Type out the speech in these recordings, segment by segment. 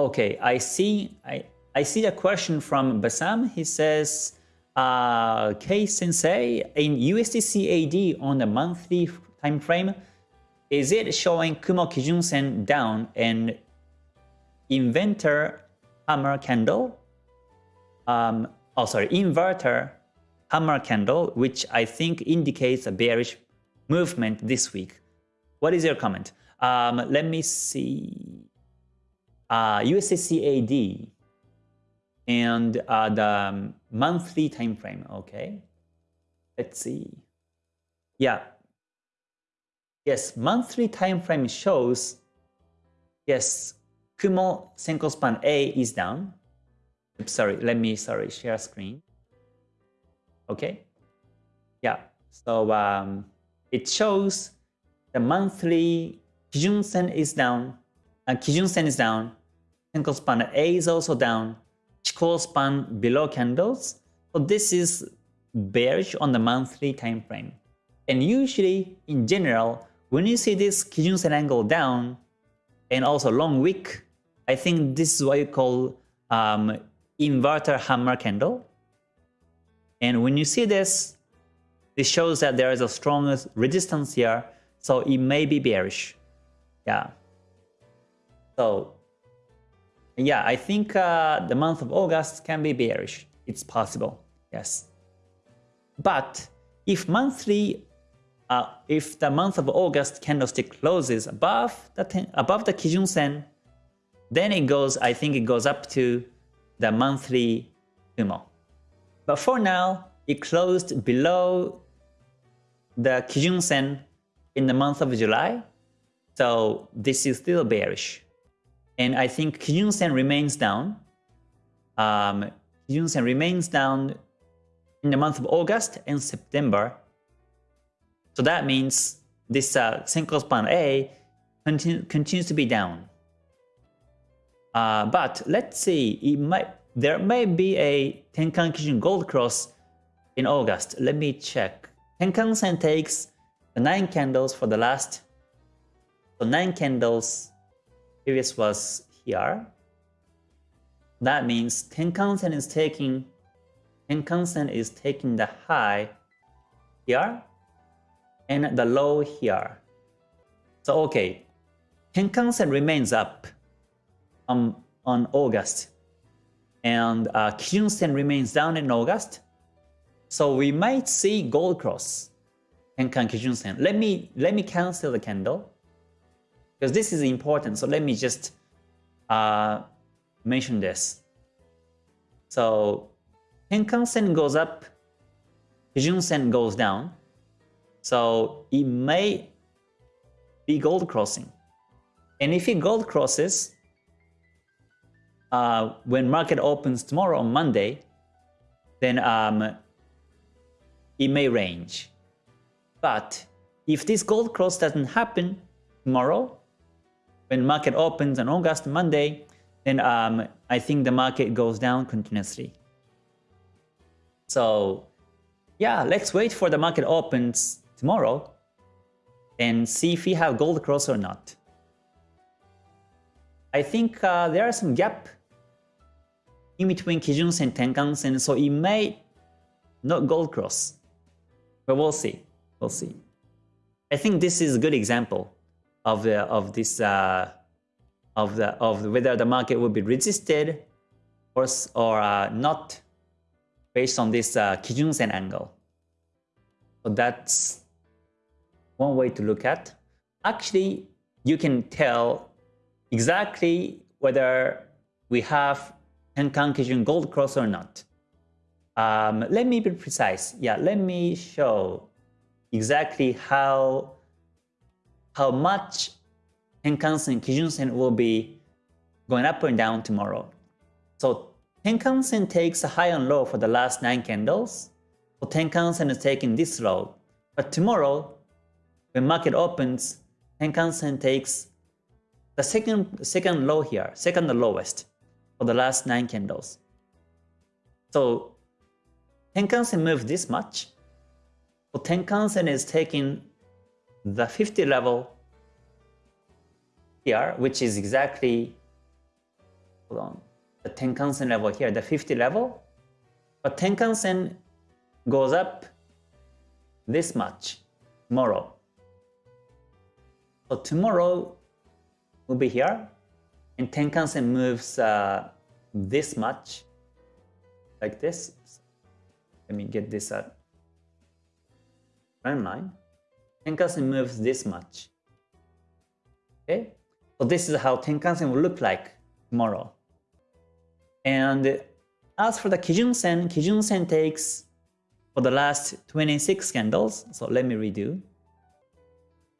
Okay, I see. I I see a question from Basam. He says, uh, K Sensei, in USD CAD on the monthly time frame, is it showing Kumo Kijun Sen down and inventor hammer candle? Um, oh, sorry, inverter hammer candle, which I think indicates a bearish movement this week. What is your comment? Um, let me see. Uh, USD CAD and uh, the monthly time frame. Okay, let's see. Yeah. Yes, monthly time frame shows. Yes, Kumo Senkou span A is down. Sorry, let me sorry share screen. Okay. Yeah. So um, it shows the monthly Kijun Sen is down, uh, Kijun Sen is down, Senkou span A is also down, Chikou span below candles. So this is bearish on the monthly time frame. And usually, in general, when you see this Kijun Sen angle down, and also long wick, I think this is what you call um, inverter hammer candle. And when you see this, this shows that there is a strong resistance here, so it may be bearish. Yeah. So, yeah, I think uh, the month of August can be bearish. It's possible, yes. But if monthly, uh, if the month of August candlestick closes above the ten, above the Kijun Sen, then it goes. I think it goes up to the monthly Kumo. But for now, it closed below the Kijun Sen in the month of July. So this is still bearish. And I think Kijun Sen remains down. Um, Kijun Sen remains down in the month of August and September. So that means this uh, Senkou span A continue, continues to be down. Uh, but let's see, it might there may be a Tenkan Kijun Gold Cross in August. Let me check. Tenkan Sen takes the 9 candles for the last. So 9 candles, previous was here. That means Tenkan Sen is taking Tenkan Sen is taking the high here and the low here. So okay, Tenkan Sen remains up on, August and uh, Kijun Sen remains down in August. So we might see gold cross Tenkan Kijun Sen. Let me let me cancel the candle because this is important. So let me just uh, mention this. So Tenkan Sen goes up, Kijun Sen goes down. So it may be gold crossing. And if it gold crosses, uh, when market opens tomorrow on Monday, then um, it may range. But if this gold cross doesn't happen tomorrow, when market opens on August Monday, then um, I think the market goes down continuously. So yeah, let's wait for the market opens tomorrow and see if we have gold cross or not. I think uh, there are some gap in between Kijun Sen, Tenkan Sen, so it may not gold cross. But we'll see. We'll see. I think this is a good example of the of this uh, of the of whether the market will be resisted or or uh, not based on this uh, Kijun Sen angle. So that's one way to look at. Actually, you can tell exactly whether we have Tenkan Kijun Gold Cross or not. Um, let me be precise. Yeah, let me show exactly how how much Tenkan-sen, Kijun-sen will be going up and down tomorrow. So Tenkan-sen takes a high and low for the last 9 candles. So Tenkan-sen is taking this low. But tomorrow, when market opens, Tenkan-sen takes the second, second low here, second lowest for the last 9 candles. So Tenkan-sen moved this much. So Tenkan-sen is taking the 50 level here, which is exactly hold on, the Tenkan-sen level here, the 50 level. But Tenkan-sen goes up this much tomorrow. So tomorrow will be here, and Tenkan-sen moves uh, this much, like this. Let me get this at trend line. Tenkan-sen moves this much. Okay, so this is how Tenkan-sen will look like tomorrow. And as for the Kijun-sen, Kijun-sen takes for the last 26 candles. So let me redo.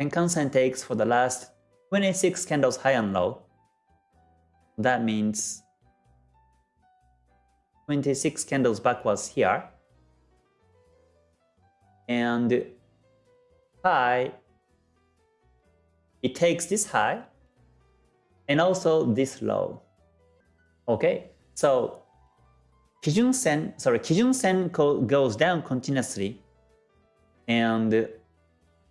Tenkan-sen takes for the last 26 candles high and low. That means 26 candles backwards here. And high, it takes this high and also this low. Okay, so Kijun Sen, sorry, Kijun Sen goes down continuously. And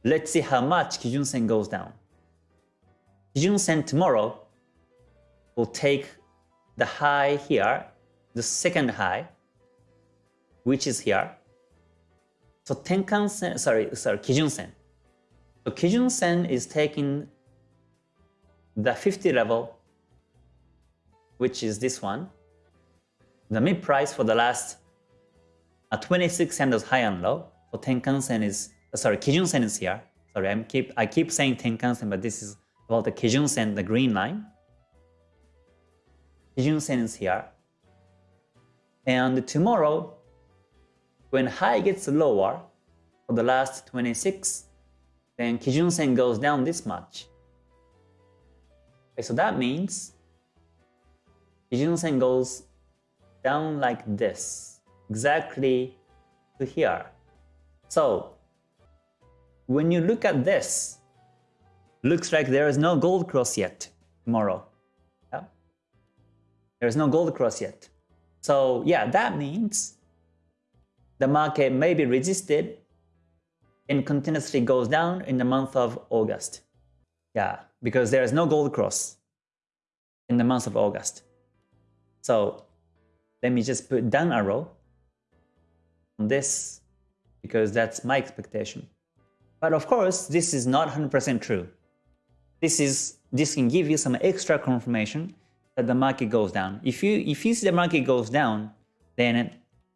let's see how much Kijun Sen goes down. Kijun Sen tomorrow will take the high here, the second high, which is here. So Tenkan Sen, sorry, sorry, Kijun Sen. So Kijun Sen is taking the 50 level, which is this one, the mid price for the last uh, 26 candles high and low. So Tenkan Sen is, uh, sorry, Kijun Sen is here. Sorry, I'm keep, I keep saying Tenkan Sen, but this is about the Kijun Sen, the green line. Kijun Sen is here. And tomorrow, when high gets lower for the last 26, then Kijun Sen goes down this much. Okay, so that means Kijun Sen goes down like this, exactly to here. So when you look at this, looks like there is no gold cross yet tomorrow. Yeah? There is no gold cross yet. So yeah, that means the market may be resisted and continuously goes down in the month of August. Yeah, because there is no gold cross in the month of August. So let me just put down arrow on this because that's my expectation. But of course, this is not 100% true. This is this can give you some extra confirmation that the market goes down. If you if you see the market goes down, then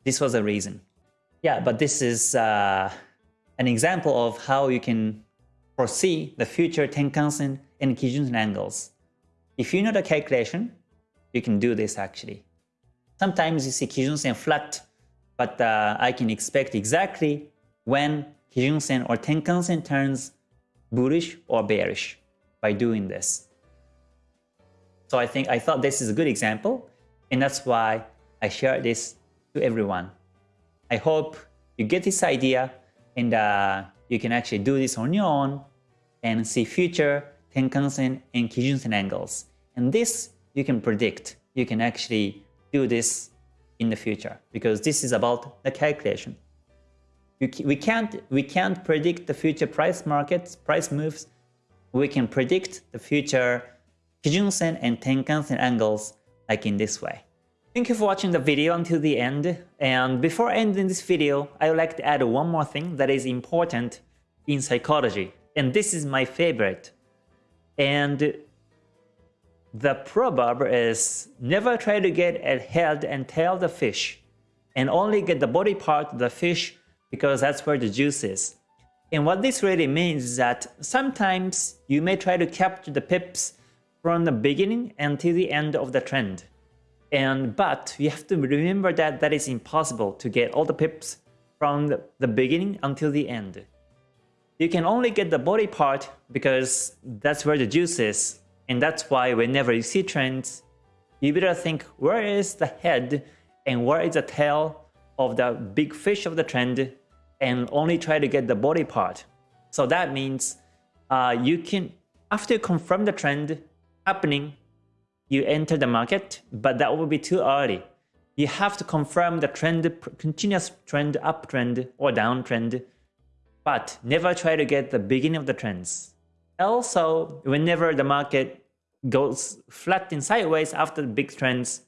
this was a reason. Yeah, but this is uh, an example of how you can foresee the future Tenkan-sen and Kijun-sen angles. If you know the calculation, you can do this actually. Sometimes you see Kijun-sen flat, but uh, I can expect exactly when Kijun-sen or Tenkan-sen turns bullish or bearish by doing this. So I think I thought this is a good example, and that's why I share this to everyone. I hope you get this idea and uh, you can actually do this on your own and see future Tenkan-sen and Kijun-sen angles. And this you can predict. You can actually do this in the future because this is about the calculation. we can't we can't predict the future price markets, price moves. We can predict the future Kijun-sen and Tenkan-sen angles like in this way. Thank you for watching the video until the end. And before ending this video, I would like to add one more thing that is important in psychology. And this is my favorite. And the proverb is never try to get a head and tail the fish and only get the body part of the fish because that's where the juice is. And what this really means is that sometimes you may try to capture the pips from the beginning until the end of the trend. And but you have to remember that that is impossible to get all the pips from the, beginning until the end. You can only get the body part because that's where the juice is. And that's why whenever you see trends, you better think where is the head and where is the tail of the big fish of the trend and only try to get the body part. So that means uh, you can, after you confirm the trend happening, you enter the market, but that will be too early. You have to confirm the trend, continuous trend, uptrend or downtrend, but never try to get the beginning of the trends. Also, whenever the market goes flat and sideways after the big trends,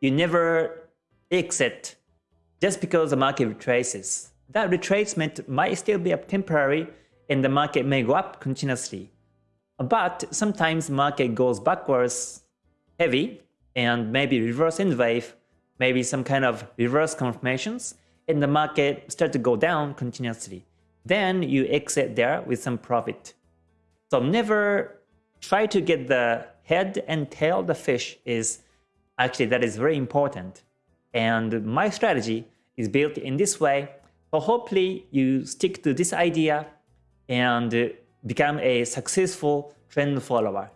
you never exit just because the market retraces. That retracement might still be up temporary and the market may go up continuously. But sometimes market goes backwards heavy and maybe reverse end wave, maybe some kind of reverse confirmations, and the market start to go down continuously. Then you exit there with some profit. So never try to get the head and tail the fish is actually that is very important. And my strategy is built in this way. So hopefully you stick to this idea and become a successful trend follower.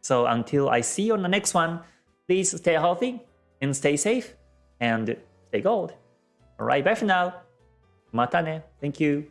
So until I see you on the next one, please stay healthy and stay safe and stay gold. Alright, bye for now. Mata ne. Thank you.